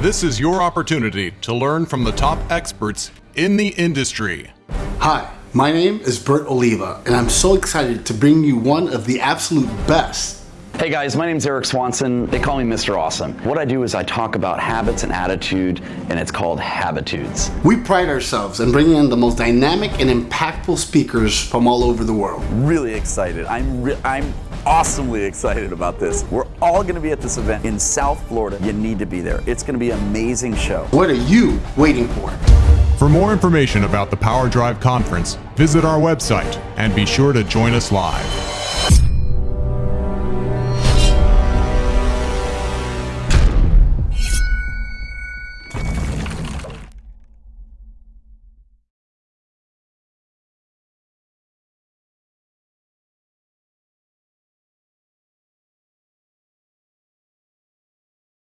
This is your opportunity to learn from the top experts in the industry. Hi, my name is Bert Oliva, and I'm so excited to bring you one of the absolute best Hey guys, my name is Eric Swanson. They call me Mr. Awesome. What I do is I talk about habits and attitude, and it's called Habitudes. We pride ourselves in bringing in the most dynamic and impactful speakers from all over the world. Really excited. I'm re- I'm awesomely excited about this. We're all going to be at this event in South Florida. You need to be there. It's going to be an amazing show. What are you waiting for? For more information about the Power Drive Conference, visit our website and be sure to join us live.